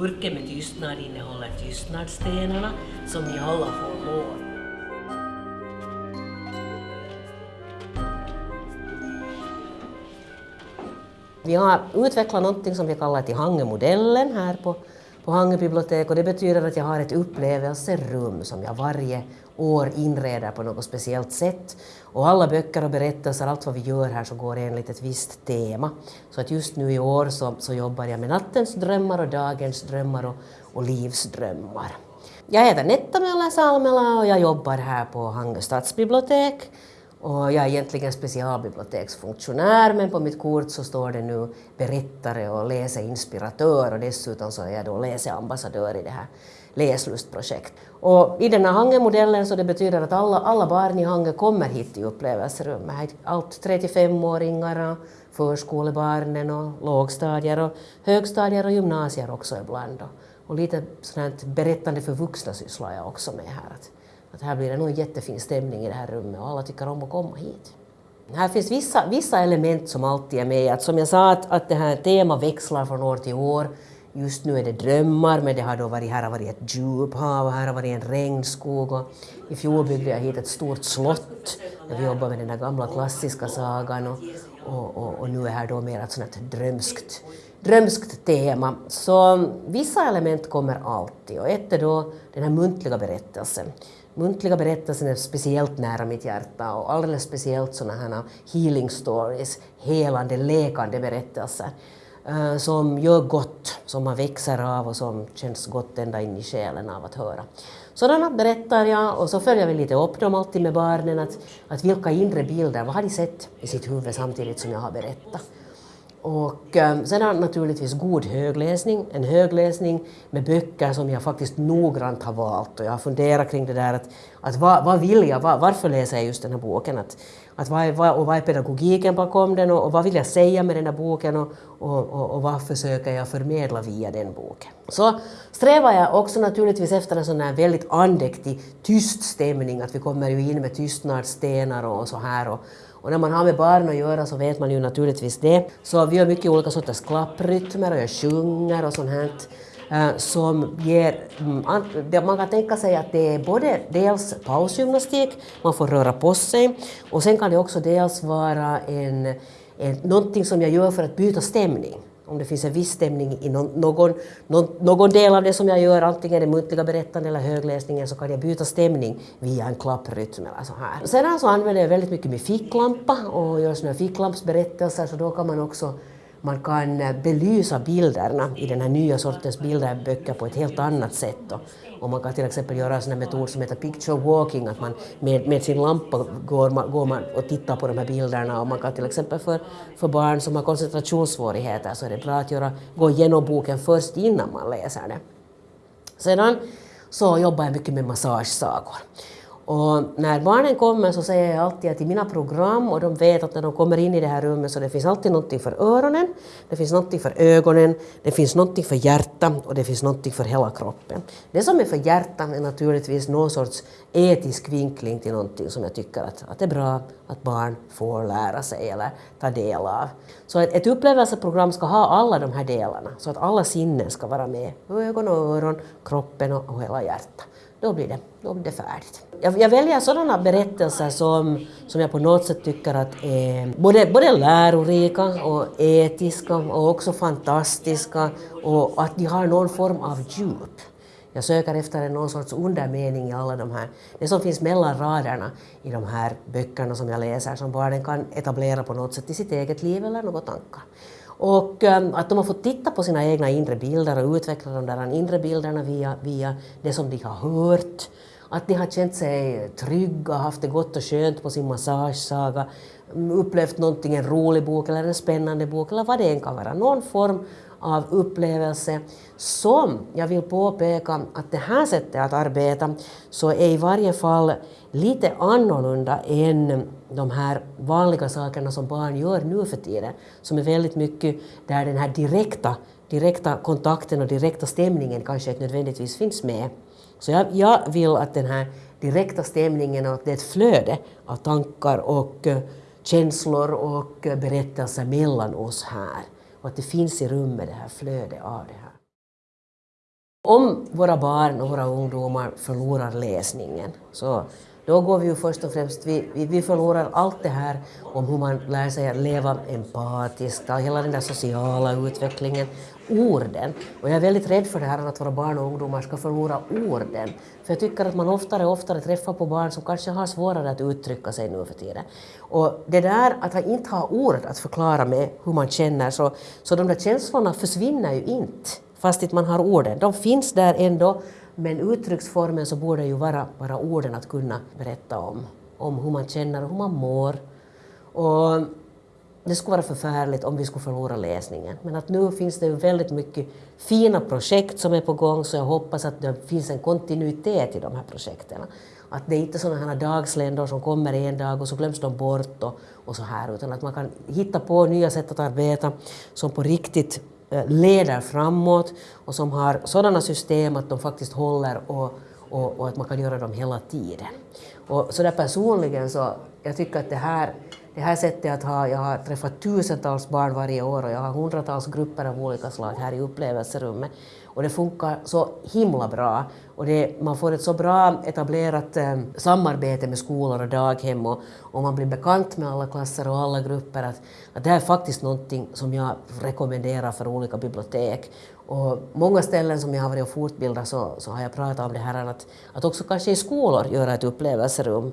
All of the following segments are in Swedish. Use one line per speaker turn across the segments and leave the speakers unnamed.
burken med tystnad innehåller tystnadsstenarna som ni alla får låna. Vi har utvecklat någonting som vi kallar till Hange-modellen här på, på Hangö bibliotek och det betyder att jag har ett upplevelserum som jag varje år inreder på något speciellt sätt. Och alla böcker och berättelser, allt vad vi gör här så går enligt ett visst tema. Så att just nu i år så, så jobbar jag med nattens drömmar och dagens drömmar och, och livsdrömmar. Jag heter Netta Möller Salmela och jag jobbar här på Hangö stadsbibliotek och jag är egentligen specialbiblioteksfunktionär men på mitt kort så står det nu berättare och läseinspiratör och dessutom så är jag då läseambassadör i det här läslustprojekt. Och i den här Hange-modellen så det betyder att alla, alla barn i Hange kommer hit till upplevelserummet. Allt 35-åringar, förskolebarnen och lågstadier och högstadier och gymnasier också ibland. Och lite sånt berättande för vuxna sysslar jag också med här att här blir det nog en jättefin stämning i det här rummet och alla tycker om att komma hit. Här finns vissa, vissa element som alltid är med. Att som jag sa att, att det här temat växlar från år till år. Just nu är det drömmar, men det har då varit, här har varit ett djuphav och här har varit en regnskog. Och I fjol byggde jag hit ett stort slott där vi jobbar med den där gamla klassiska sagan. Och, och, och, och nu är här då mer ett sånt drömskt, drömskt tema. Så vissa element kommer alltid och ett är då den här muntliga berättelsen muntliga berättelsen är speciellt nära mitt hjärta och alldeles speciellt sådana här healing stories, helande, läkande berättelser eh, som gör gott, som man växer av och som känns gott ända in i själen av att höra. Sådana berättar jag och så följer vi lite upp dem alltid med barnen, att, att vilka inre bilder, vad har de sett i sitt huvud samtidigt som jag har berättat. Och eh, sedan naturligtvis god högläsning, en högläsning med böcker som jag faktiskt noggrant har valt. Och jag har funderat kring det där att, att vad, vad vill jag, var, varför läser jag just den här boken? Att, att vad, är, vad, och vad är pedagogiken bakom den och, och, vad vill jag säga med den här boken och, och, och, och vad försöker jag förmedla via den boken? Så strävar jag också naturligtvis efter en sån här väldigt andäktig, tyst stämning, att vi kommer ju in med tystnadsstenar och så här. Och, och när man har med barn att göra så vet man ju naturligtvis det. Så vi gör mycket olika sorters klapprytmer och jag sjunger och sånt här eh, som ger... Mm, man kan tänka sig att det är både dels pausgymnastik, man får röra på sig, och sen kan det också dels vara en, en, någonting som jag gör för att byta stämning om det finns en viss stämning i någon, någon, någon, del av det som jag gör, antingen det muntliga berättandet eller högläsningen, så kan jag byta stämning via en klapprytm eller så här. Sedan så alltså använder jag väldigt mycket min ficklampa och gör såna ficklampsberättelser, så då kan man också man kan belysa bilderna i den här nya sortens bilderböcker på ett helt annat sätt. Och, man kan till exempel göra en sån metod som heter picture walking, att man med, med sin lampa går man, går man och tittar på de här bilderna och man kan till exempel för, för barn som har koncentrationssvårigheter så är det bra att göra, gå igenom boken först innan man läser den. Sedan så jobbar jag mycket med massagesagor. Och när barnen kommer så säger jag alltid att i mina program, och de vet att när de kommer in i det här rummet så det finns alltid någonting för öronen, det finns någonting för ögonen, det finns någonting för hjärtat och det finns någonting för hela kroppen. Det som är för hjärtat är naturligtvis någon sorts etisk vinkling till någonting som jag tycker att, att det är bra att barn får lära sig eller ta del av. Så ett, ett upplevelseprogram ska ha alla de här delarna, så att alla sinnen ska vara med. Ögon och öron, kroppen och, och hela hjärtat då blir det, då blir det färdigt. Jag, jag, väljer sådana berättelser som, som jag på något sätt tycker att är både, både lärorika och etiska och också fantastiska och att de har någon form av djup. Jag söker efter någon sorts undermening i alla de här, det som finns mellan raderna i de här böckerna som jag läser som barnen kan etablera på något sätt i sitt eget liv eller några tankar. Och ehm, att de har fått titta på sina egna inre bilder och utveckla de där inre bilderna via, via det som de har hört. Att de har känt sig trygga, haft det gott och skönt på sin massagesaga, mm, upplevt någonting, en rolig bok eller en spännande bok eller vad det än kan vara. Någon form av upplevelse som jag vill påpeka att det här sättet att arbeta så är i varje fall lite annorlunda än de här vanliga sakerna som barn gör nu för tiden, som är väldigt mycket där den här direkta, direkta kontakten och direkta stämningen kanske inte nödvändigtvis finns med. Så jag, jag vill att den här direkta stämningen och det är ett flöde av tankar och eh, känslor och eh, berättelser mellan oss här och att det finns i rummet det här flödet av det här. Om våra barn och våra ungdomar förlorar läsningen så då går vi ju först och främst, vi, vi, vi förlorar allt det här om hur man lär sig att leva empatiskt, hela den där sociala utvecklingen, orden. Och jag är väldigt rädd för det här att våra barn och ungdomar ska förlora orden. För jag tycker att man oftare och oftare träffar på barn som kanske har svårare att uttrycka sig nu för tiden. Och det där att man inte har ord att förklara med hur man känner, så, så de där känslorna försvinner ju inte fast inte man har orden. De finns där ändå, men uttrycksformen så borde ju vara bara orden att kunna berätta om, om hur man känner och hur man mår. Och det skulle vara förfärligt om vi skulle förlora läsningen. Men att nu finns det väldigt mycket fina projekt som är på gång så jag hoppas att det finns en kontinuitet i de här projekten. Att det är inte sådana här dagsländor som kommer en dag och så glöms de bort och, och så här utan att man kan hitta på nya sätt att arbeta som på riktigt eh, leder framåt och som har sådana system att de faktiskt håller och, och, och, att man kan göra dem hela tiden. Och så där personligen så jag tycker att det här, det här sättet att ha, jag har träffat tusentals barn varje år och jag har hundratals grupper av olika slag här i upplevelserummet och det funkar så himla bra. Och det, man får ett så bra etablerat eh, samarbete med skolor och daghem och, och, man blir bekant med alla klasser och alla grupper. Att, att det här är faktiskt någonting som jag rekommenderar för olika bibliotek. Och många ställen som jag har varit och fortbildat så, så har jag pratat om det här att, att också kanske i skolor göra ett upplevelserum.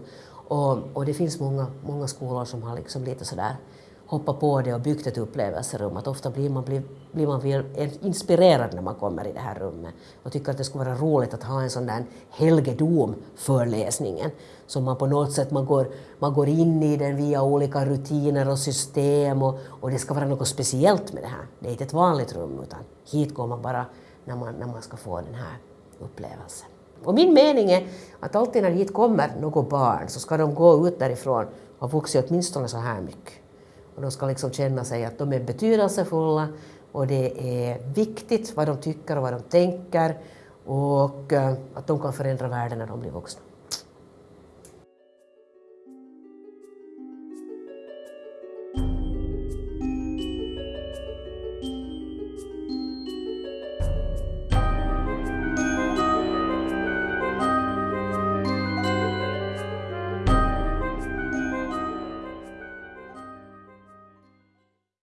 Och, och det finns många, många skolor som har liksom lite sådär hoppat på det och byggt ett upplevelserum. Att ofta blir man, blir, blir man inspirerad när man kommer i det här rummet och tycker att det skulle vara roligt att ha en sån där helgedom för läsningen. Så man på något sätt man går, man går in i den via olika rutiner och system och, och det ska vara något speciellt med det här. Det är inte ett vanligt rum utan hit går man bara när man, när man ska få den här upplevelsen. Och min mening är att alltid när hit kommer något barn så ska de gå ut därifrån och ha vuxit åtminstone så här mycket. Och de ska liksom känna sig att de är betydelsefulla och det är viktigt vad de tycker och vad de tänker och eh, att de kan förändra världen när de blir vuxna.